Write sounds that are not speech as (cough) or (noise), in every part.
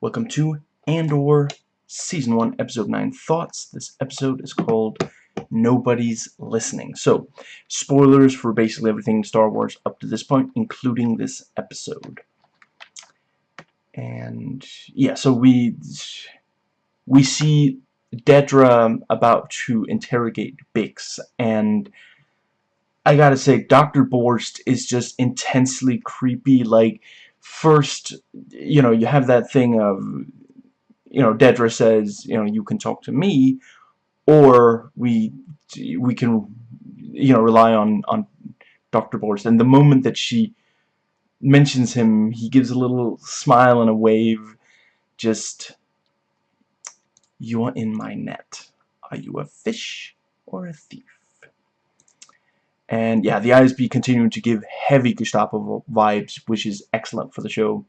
Welcome to Andor Season 1, Episode 9 Thoughts. This episode is called Nobody's Listening. So, spoilers for basically everything Star Wars up to this point, including this episode. And, yeah, so we, we see Dedra um, about to interrogate Bix, and I gotta say, Dr. Gorst is just intensely creepy, like, first, you know, you have that thing of, you know, Dedra says, you know, you can talk to me, or we we can, you know, rely on on Dr. Gorst. And the moment that she mentions him, he gives a little smile and a wave, just, you are in my net. Are you a fish or a thief? And yeah, the ISB continuing to give heavy Gestapo vibes, which is excellent for the show.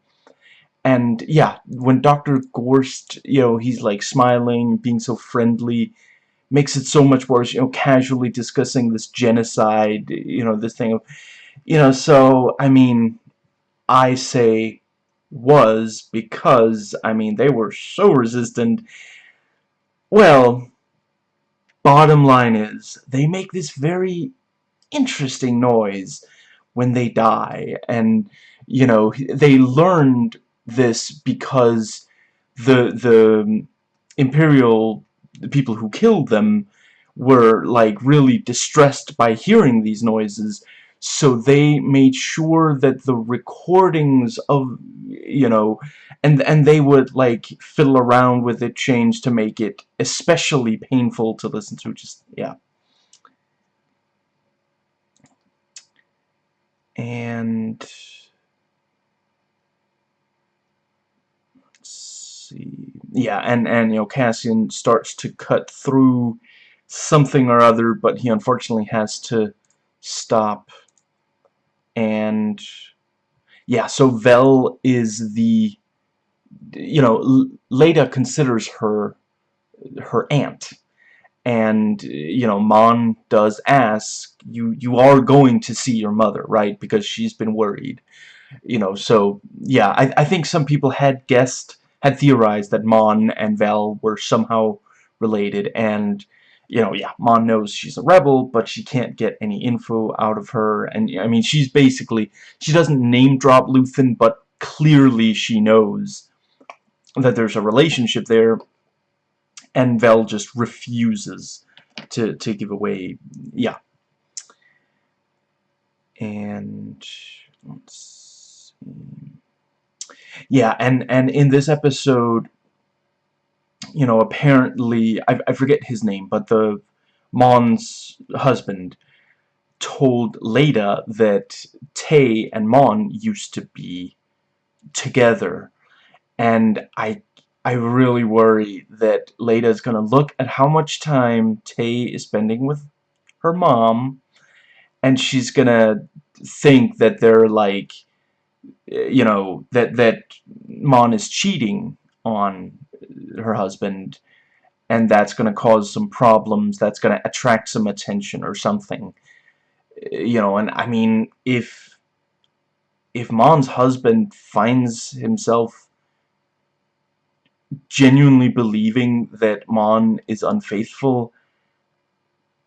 And yeah, when Dr. Gorst, you know, he's like smiling, being so friendly, makes it so much worse, you know, casually discussing this genocide, you know, this thing of, you know, so, I mean, I say was because, I mean, they were so resistant. Well, bottom line is, they make this very interesting noise when they die. And you know they learned this because the the imperial people who killed them were like really distressed by hearing these noises. So they made sure that the recordings of you know and and they would like fiddle around with it change to make it especially painful to listen to just yeah and let's see. Yeah and and you know Cassian starts to cut through something or other but he unfortunately has to stop. And yeah so Vel is the you know Leida considers her her aunt and you know Mon does ask you you are going to see your mother right? Because she's been worried you know? So yeah I, I think some people had guessed had theorized that Mon and Vel were somehow related. And you know yeah Mon knows she's a rebel but she can't get any info out of her. And I mean she's basically she doesn't name drop Luthen but clearly she knows that there's a relationship there and Vel just refuses to to give away yeah. And let's see. Yeah and and in this episode you know apparently I, I forget his name but the Mon's husband told Leida that Tay and Mon used to be together. And I I really worry that Leida is going to look at how much time Tay is spending with her mom, and she's going to think that they're like, you know, that, that Mon is cheating on her husband, and that's going to cause some problems, that's going to attract some attention or something. You know, and I mean, if, if Mon's husband finds himself genuinely believing that Mon is unfaithful,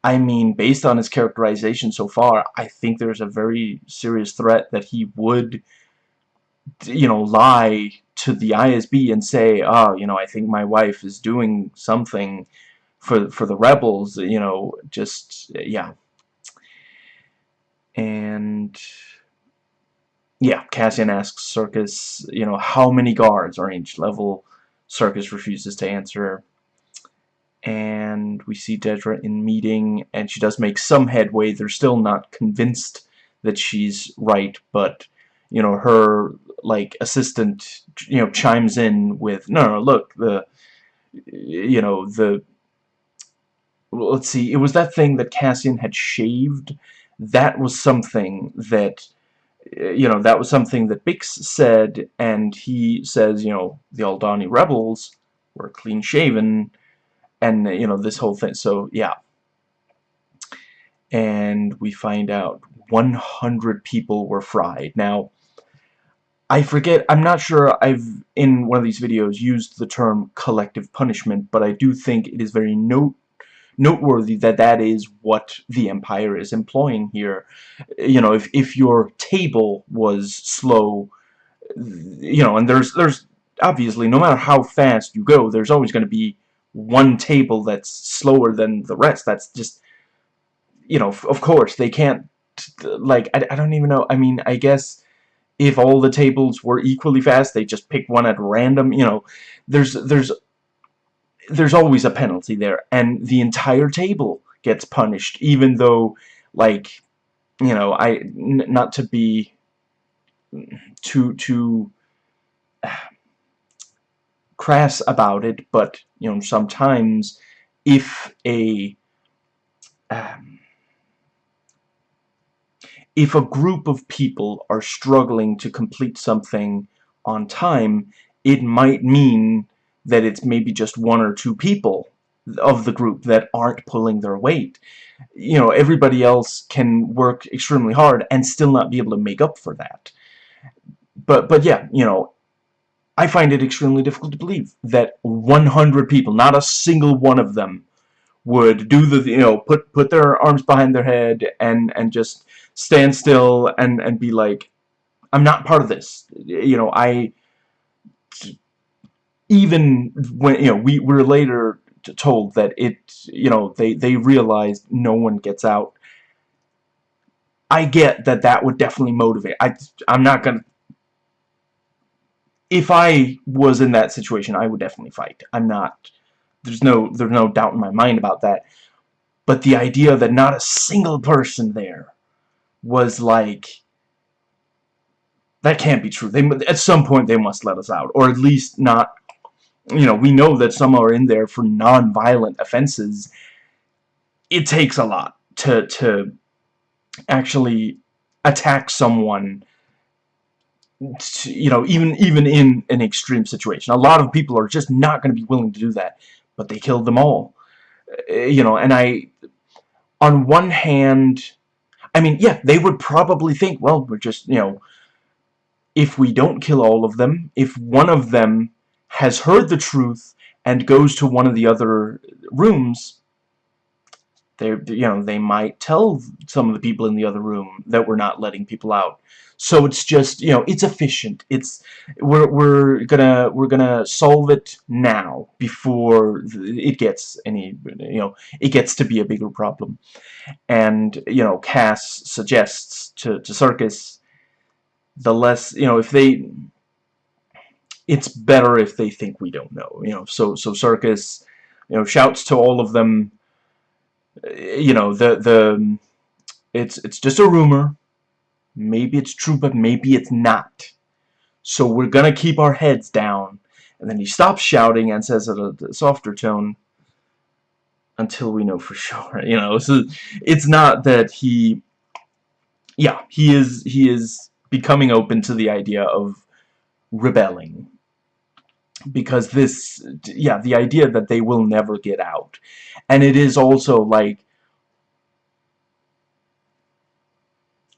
I mean, based on his characterization so far, I think there's a very serious threat that he would, you know, lie to the ISB and say, oh, you know, I think my wife is doing something for, for the rebels, you know, just, yeah. And, yeah, Cassian asks Serkis, you know, how many guards are each level Serkis refuses to answer. And we see Dedra in meeting, and she does make some headway. They're still not convinced that she's right, but, you know, her, like, assistant, you know, chimes in with, no, no, look, the, you know, the, let's see, it was that thing that Cassian had shaved. That was something that you know, that was something that Bix said, and he says, you know, the Aldhani rebels were clean-shaven, and, you know, this whole thing. So, yeah. And we find out 100 people were fried. Now, I forget, I'm not sure I've, in one of these videos, used the term collective punishment, but I do think it is very note noteworthy that that is what the Empire is employing here. You know, if, if your table was slow, you know, and there's, there's obviously, no matter how fast you go, there's always going to be one table that's slower than the rest. That's just, you know, of course, they can't, like, I, I don't even know, I mean, I guess if all the tables were equally fast, they just pick one at random, you know, there's, there's, there's always a penalty there, and the entire table gets punished, even though, like, you know, I, not to be too, too, (sighs) crass about it, but you know sometimes if a um, if a group of people are struggling to complete something on time, it might mean that it's maybe just one or two people of the group that aren't pulling their weight. You know, everybody else can work extremely hard and still not be able to make up for that. But, but yeah, you know, I find it extremely difficult to believe that 100 people, not a single one of them, would do the, you know, put put their arms behind their head and and just stand still and and be like, I'm not part of this. You know, I even when you know we were later told that it, you know, they they realized no one gets out. I get that that would definitely motivate. I I'm not gonna if I was in that situation, I would definitely fight. I'm not. There's no. There's no doubt in my mind about that. But the idea that not a single person there was like that can't be true. They at some point they must let us out, or at least not. You know, we know that some are in there for non-violent offenses. It takes a lot to to actually attack someone you know, even even in an extreme situation. A lot of people are just not going to be willing to do that, but they killed them all. Uh, you know, and I, on one hand, I mean, yeah, they would probably think, well, we're just, you know, if we don't kill all of them, if one of them has heard the truth and goes to one of the other rooms, they, you know, they might tell some of the people in the other room that we're not letting people out. So it's just, you know, it's efficient. It's we're we're gonna we're gonna solve it now before it gets any, you know, it gets to be a bigger problem. And you know, Cass suggests to to Serkis the less, you know, if they it's better if they think we don't know, you know. So so Serkis, you know, shouts to all of them. Eh, you know the the it's it's just a rumor. Maybe it's true but maybe it's not. So we're gonna keep our heads down. And then he stops shouting and says at a softer tone until we know for (laughs) sure you know. So it's not that he yeah he is he is becoming open to the idea of rebelling because this yeah the idea that they will never get out. And it is also like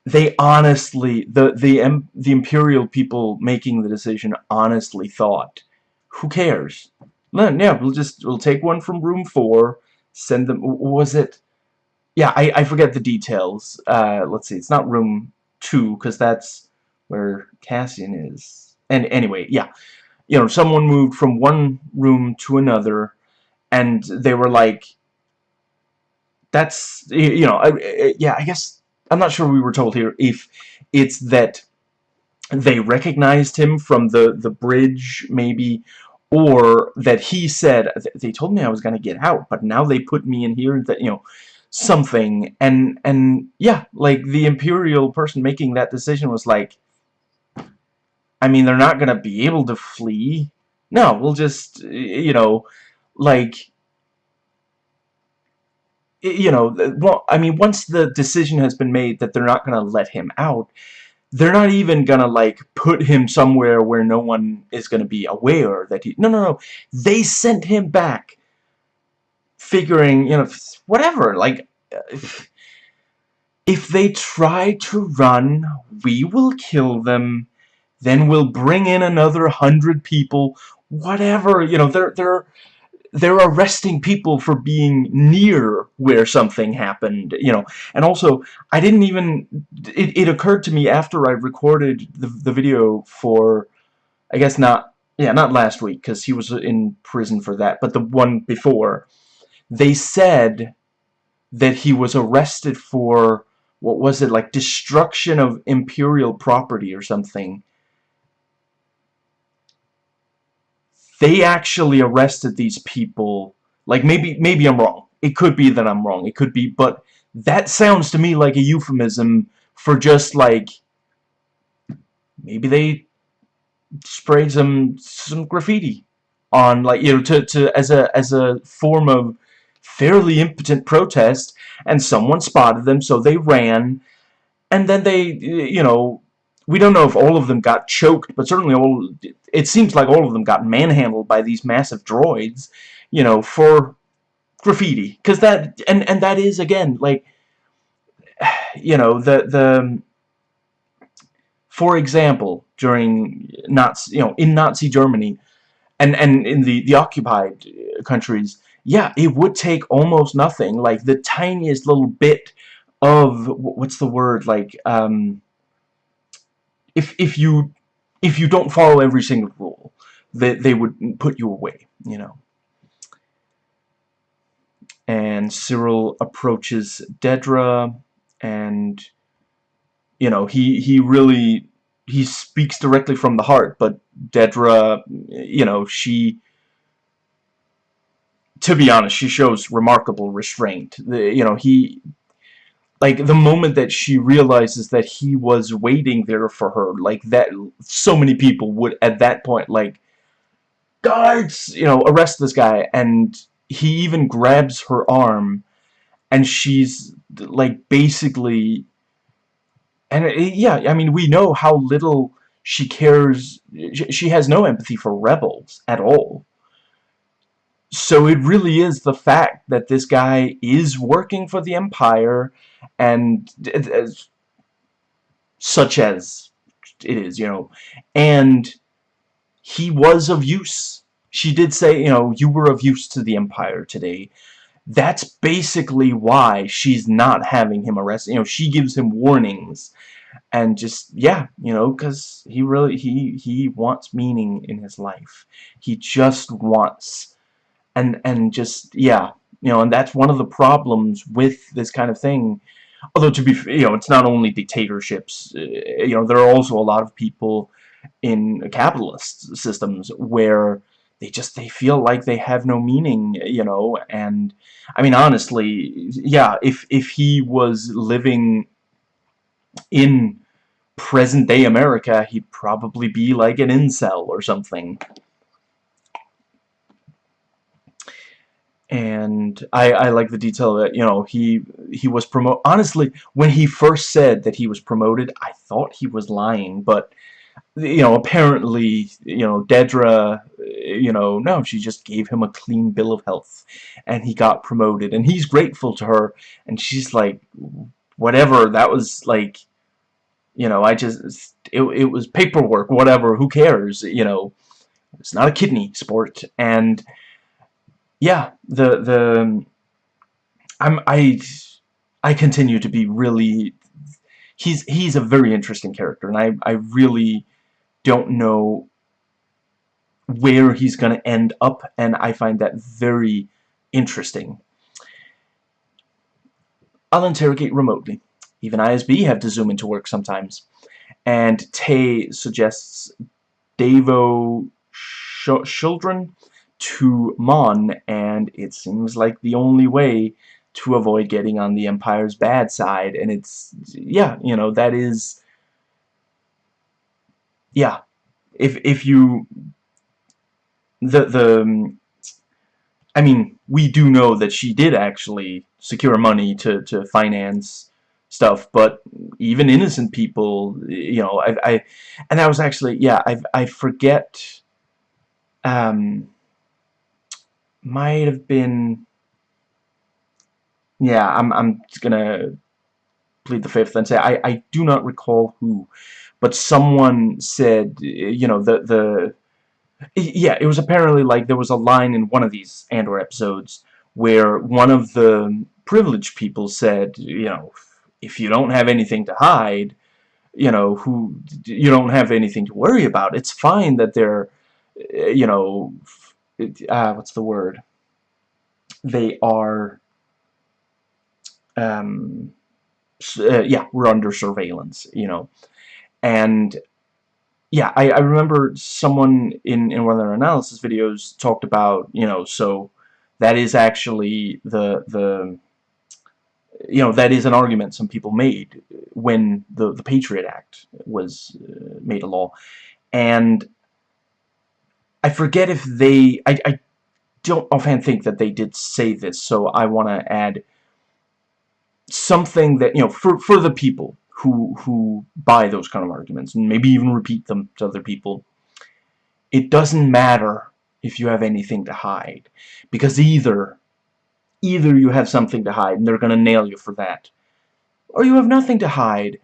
they honestly the the the imperial people making the decision honestly thought who cares? Yeah we'll just we'll take one from room four send them was it? Yeah I, I forget the details. Uh, let's see it's not room two because that's where Cassian is. And anyway yeah you know, someone moved from one room to another, and they were like, that's, you know, yeah, I guess, I'm not sure we were told here if it's that they recognized him from the, the bridge, maybe, or that he said, they told me I was going to get out, but now they put me in here, that, you know, something, and, and, yeah, like, the Imperial person making that decision was like, I mean, they're not going to be able to flee. No, we'll just, you know, like, you know, well, I mean, once the decision has been made that they're not going to let him out, they're not even going to, like, put him somewhere where no one is going to be aware that he... No, no, no. They sent him back figuring, you know, whatever, like... If, if they try to run, we will kill them then we'll bring in another hundred people whatever you know they're they're they're arresting people for being near where something happened you know. And also I didn't even it, it occurred to me after I recorded the, the video for I guess not yeah not last week because he was in prison for that but the one before they said that he was arrested for what was it like destruction of imperial property or something they actually arrested these people. Like maybe maybe I'm wrong. It could be that I'm wrong. It could be but that sounds to me like a euphemism for just like maybe they sprayed some some graffiti on like you know to, to as a as a form of fairly impotent protest and someone spotted them so they ran and then they you know we don't know if all of them got choked but certainly all it seems like all of them got manhandled by these massive droids you know for graffiti. Because that and and that is again like (sighs) you know the the for example during Nazi you know in Nazi Germany and and in the the occupied countries yeah, it would take almost nothing, like the tiniest little bit of what's the word, like um, if if you if you don't follow every single rule, they they would put you away, you know. And Syril approaches Dedra, and you know he he really he speaks directly from the heart, but Dedra, you know, she to be honest, she shows remarkable restraint. The, you know, he, like, the moment that she realizes that he was waiting there for her, like, that, so many people would, at that point, like, guards, you know, arrest this guy, and he even grabs her arm, and she's, like, basically, and, it, uh, yeah, I mean, we know how little she cares, she has no empathy for rebels at all so it really is the fact that this guy is working for the Empire and as, such as it is, you know, and he was of use. She did say, you know, you were of use to the Empire today. That's basically why she's not having him arrested. You know, she gives him warnings and just yeah you know because he really he he wants meaning in his life he just wants and and just yeah you know and that's one of the problems with this kind of thing. Although to be you know it's not only dictatorships uh, you know there are also a lot of people in capitalist systems where they just they feel like they have no meaning you know and I mean honestly yeah if if he was living in present-day America he'd probably be like an incel or something and I, I like the detail that you know he he was promote honestly when he first said that he was promoted I thought he was lying but you know apparently you know Dedra you know no she just gave him a clean bill of health and he got promoted and he's grateful to her and she's like whatever that was like you know I just it, it was paperwork whatever who cares you know it's not a kidney sport and yeah, the the I'm I I continue to be really he's he's a very interesting character and I I really don't know where he's going to end up and I find that very interesting. I'll interrogate remotely. Even ISB have to zoom into work sometimes. And Tay suggests Davo Sculdun to Mon, and it seems like the only way to avoid getting on the Empire's bad side, and it's, yeah, you know, that is, yeah, if, if you, the, the, I mean, we do know that she did actually secure money to, to finance stuff, but even innocent people, you know, I, I, and that was actually, yeah, I, I forget, um, might have been yeah I'm, I'm gonna plead the fifth and say I, I do not recall who, but someone said, you know, the, the, yeah, it was apparently like there was a line in one of these Andor episodes where one of the privileged people said, you know, if you don't have anything to hide, you know, who, you don't have anything to worry about. It's fine that they're, you know, uh, what's the word? They are, um, uh, yeah, we're under surveillance, you know. And yeah, I, I remember someone in, in one of their analysis videos talked about, you know, so that is actually the, the you know, that is an argument some people made when the, the Patriot Act was uh, made a law. And I forget if they, I, I don't offhand think that they did say this, so I want to add something that, you know, for, for the people who, who buy those kind of arguments, and maybe even repeat them to other people, it doesn't matter if you have anything to hide, because either, either you have something to hide, and they're going to nail you for that, or you have nothing to hide,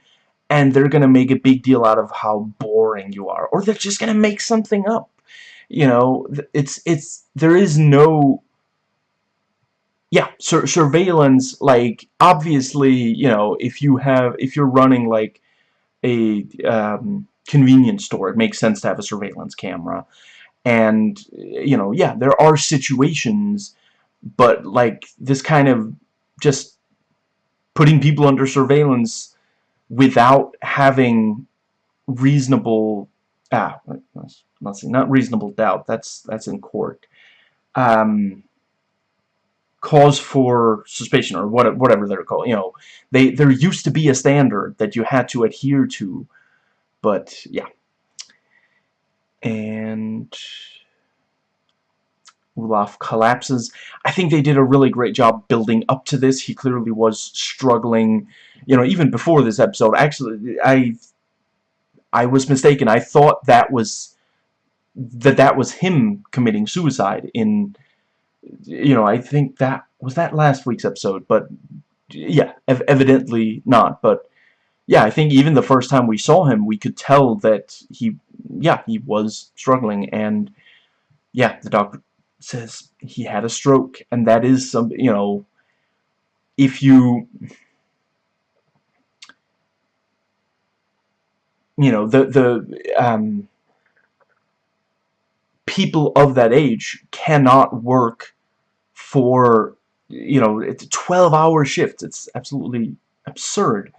and they're going to make a big deal out of how boring you are, or they're just going to make something up. You know, it's, it's, there is no yeah, sur surveillance, like, obviously, you know, if you have, if you're running, like, a um, convenience store, it makes sense to have a surveillance camera. And, you know, yeah, there are situations, but, like, this kind of just putting people under surveillance without having reasonable, ah, not, not reasonable doubt, that's, that's in court. Um, cause for suspicion or what, whatever they're called. You know, they there used to be a standard that you had to adhere to, but yeah. And Ulaf collapses. I think they did a really great job building up to this. He clearly was struggling, you know, even before this episode. Actually, I I was mistaken. I thought that was that that was him committing suicide in you know, I think that was that last week's episode, but yeah, ev evidently not. But yeah, I think even the first time we saw him, we could tell that he, yeah, he was struggling, and yeah, the doctor says he had a stroke, and that is some, you know, if you, you know, the the um people of that age cannot work for you know it's 12 hour shifts it's absolutely absurd.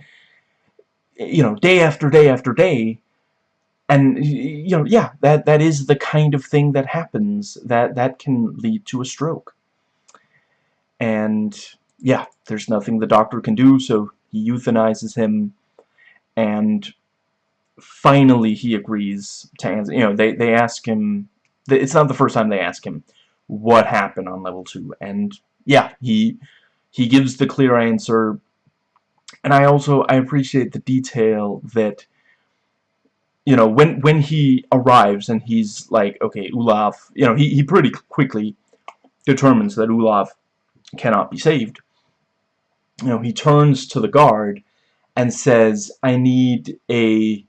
You know day after day after day. And you know yeah that that is the kind of thing that happens that that can lead to a stroke. And yeah there's nothing the doctor can do so he euthanizes him. And finally he agrees to answer you know they they ask him it's not the first time they ask him what happened on level 2 and yeah he he gives the clear answer. And I also I appreciate the detail that you know when when he arrives and he's like okay Ulaf you know he, he pretty quickly determines that Ulaf cannot be saved. You know he turns to the guard and says I need a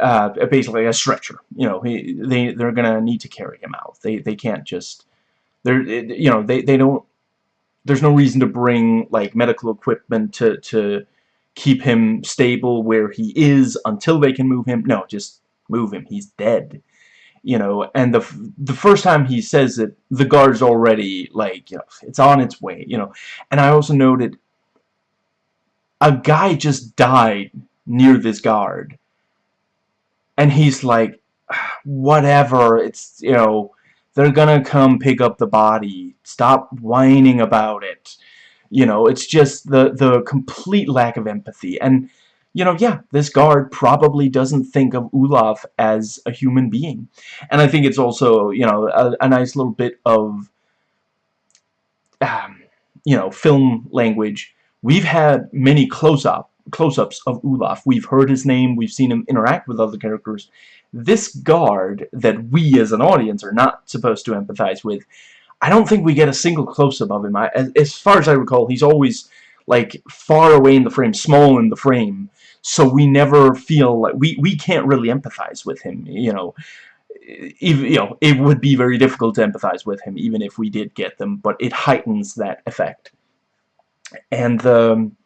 uh, basically a stretcher. You know, he, they they're gonna need to carry him out. They they can't just they're you know they they don't. There's no reason to bring like medical equipment to to keep him stable where he is until they can move him. No, just move him. He's dead. You know, and the the first time he says it, the guard's already like you know it's on its way. You know, and I also noted a guy just died near this guard and he's like (sighs) whatever it's you know they're gonna come pick up the body. Stop whining about it. You know it's just the the complete lack of empathy. And you know yeah this guard probably doesn't think of Ulaf as a human being. And I think it's also you know a, a nice little bit of um, you know film language. We've had many close-up close-ups of Ulaf. We've heard his name, we've seen him interact with other characters. This guard that we as an audience are not supposed to empathize with, I don't think we get a single close-up of him. I, as, as, far as I recall, he's always like far away in the frame, small in the frame, so we never feel like we we can't really empathize with him. You know, even you know it would be very difficult to empathize with him even if we did get them, but it heightens that effect. And um,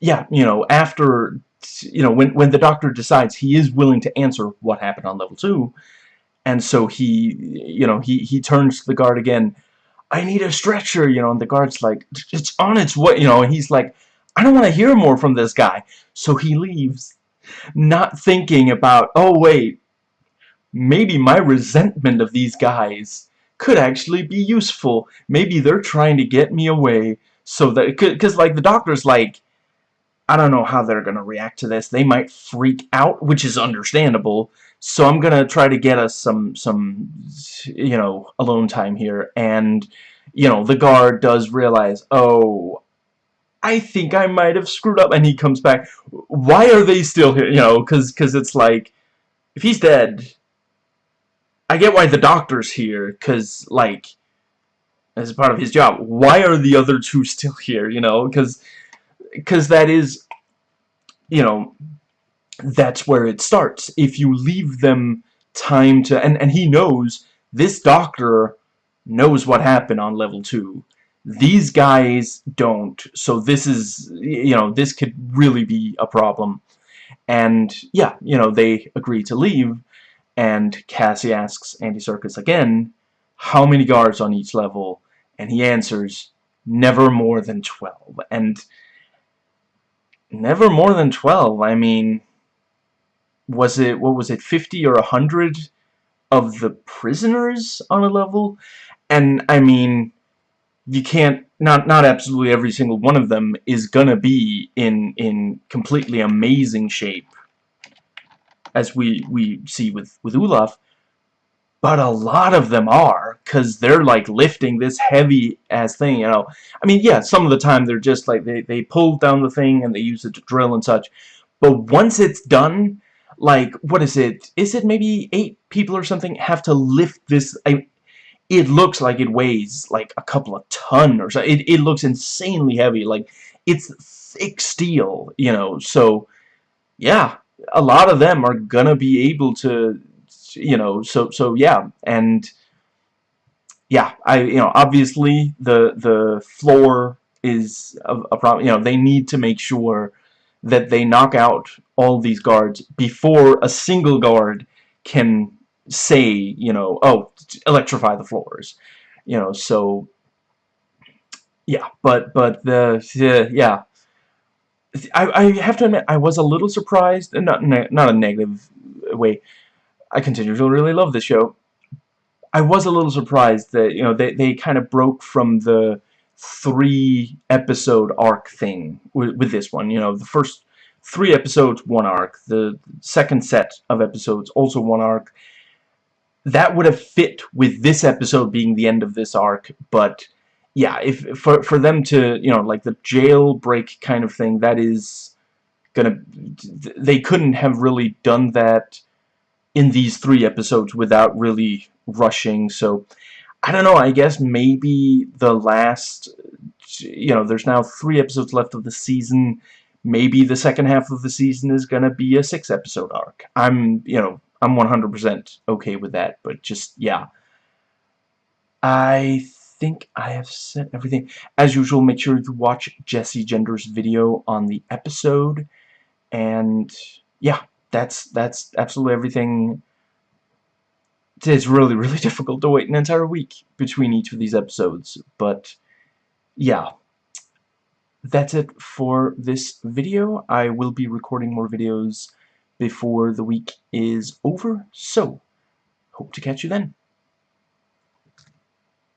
yeah, you know, after you know when when the doctor decides he is willing to answer what happened on level two, and so he you know he he turns to the guard again. I need a stretcher, you know, and the guard's like, it's on its way, you know, and he's like, I don't want to hear more from this guy. So he leaves, not thinking about, oh wait, maybe my resentment of these guys could actually be useful. Maybe they're trying to get me away so that, because like the doctor's like, I don't know how they're going to react to this. They might freak out, which is understandable. So I'm going to try to get us some, some, you know, alone time here. And, you know, the guard does realize, oh, I think I might have screwed up. And he comes back. Why are they still here? You know, because cause it's like, if he's dead, I get why the doctor's here. Because, like, as part of his job. Why are the other two (laughs) still here? You know, because because that is, you know, that's where it starts. If you leave them time to, and, and he knows, this doctor knows what happened on level 2. These guys don't, so this is, you know, this could really be a problem. And, yeah, you know, they agree to leave, and Cassie asks Andy Serkis again, how many guards on each level? And he answers, never more than 12. And never more than 12. I mean, was it, what was it, 50 or 100 of the prisoners on a level? And, I mean, you can't, not, not absolutely every single one of them is gonna be in, in completely amazing shape, as we, we see with, with Ulaf, but a lot of them are because they're like lifting this heavy ass thing you know I mean yeah some of the time they're just like they, they pull down the thing and they use it to drill and such. But once it's done like what is it? Is it maybe eight people or something have to lift this? I, it looks like it weighs like a couple of ton or so. It, it looks insanely heavy. Like it's thick steel you know? So yeah a lot of them are gonna be able to you know so so yeah. And yeah I you know obviously the the floor is a, a problem you know they need to make sure that they knock out all these guards before a single guard can say you know oh electrify the floors you know so yeah but but the yeah I, I have to admit I was a little surprised not not a negative way I continue to really love the show. I was a little surprised that, you know, they, they kind of broke from the three episode arc thing with, with this one. You know, the first three episodes, one arc. The second set of episodes, also one arc. That would have fit with this episode being the end of this arc, but yeah, if for for them to, you know, like the jailbreak kind of thing, that is gonna they couldn't have really done that in these three episodes without really rushing. So I don't know I guess maybe the last you know there's now three episodes left of the season. Maybe the second half of the season is gonna be a six episode arc. I'm you know I'm 100% okay with that but just yeah. I think I have said everything. As usual make sure to watch Jessie Gender's video on the episode. And yeah that's that's absolutely everything it's really really (laughs) difficult to wait an entire week between each of these episodes but yeah. That's it for this video. I will be recording more videos before the week is over so hope to catch you then